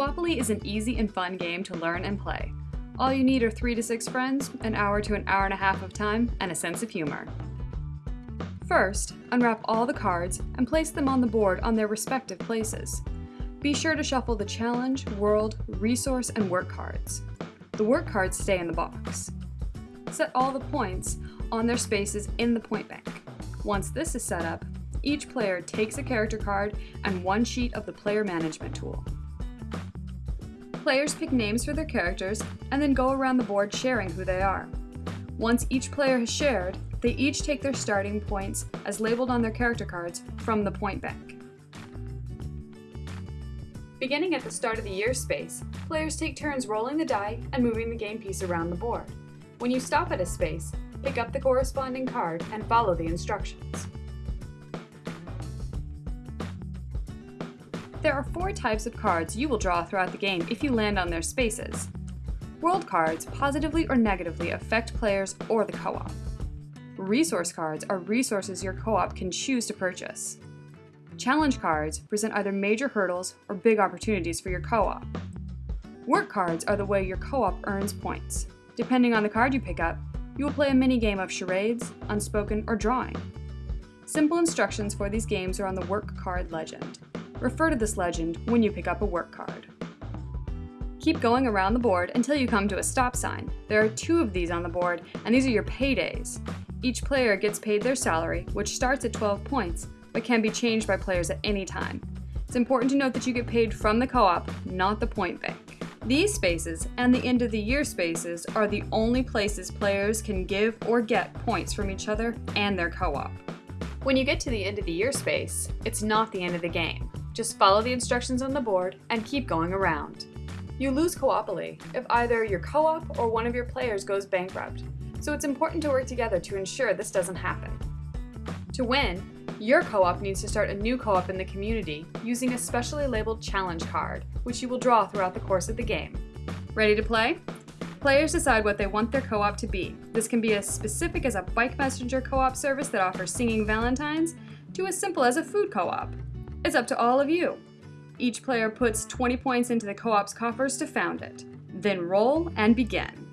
Coopoly is an easy and fun game to learn and play. All you need are three to six friends, an hour to an hour and a half of time, and a sense of humor. First, unwrap all the cards and place them on the board on their respective places. Be sure to shuffle the challenge, world, resource, and work cards. The work cards stay in the box. Set all the points on their spaces in the point bank. Once this is set up, each player takes a character card and one sheet of the player management tool. Players pick names for their characters and then go around the board sharing who they are. Once each player has shared, they each take their starting points as labeled on their character cards from the point bank. Beginning at the start of the year space, players take turns rolling the die and moving the game piece around the board. When you stop at a space, pick up the corresponding card and follow the instructions. There are four types of cards you will draw throughout the game if you land on their spaces. World cards positively or negatively affect players or the co-op. Resource cards are resources your co-op can choose to purchase. Challenge cards present either major hurdles or big opportunities for your co-op. Work cards are the way your co-op earns points. Depending on the card you pick up, you will play a mini game of charades, unspoken, or drawing. Simple instructions for these games are on the work card legend. Refer to this legend when you pick up a work card. Keep going around the board until you come to a stop sign. There are two of these on the board, and these are your paydays. Each player gets paid their salary, which starts at 12 points, but can be changed by players at any time. It's important to note that you get paid from the co-op, not the point bank. These spaces and the end of the year spaces are the only places players can give or get points from each other and their co-op. When you get to the end of the year space, it's not the end of the game. Just follow the instructions on the board and keep going around. You lose Coopoly if either your co-op or one of your players goes bankrupt, so it's important to work together to ensure this doesn't happen. To win, your co-op needs to start a new co-op in the community using a specially labeled challenge card, which you will draw throughout the course of the game. Ready to play? Players decide what they want their co-op to be. This can be as specific as a bike messenger co-op service that offers singing valentines, to as simple as a food co-op. It's up to all of you. Each player puts 20 points into the co-op's coffers to found it. Then roll and begin.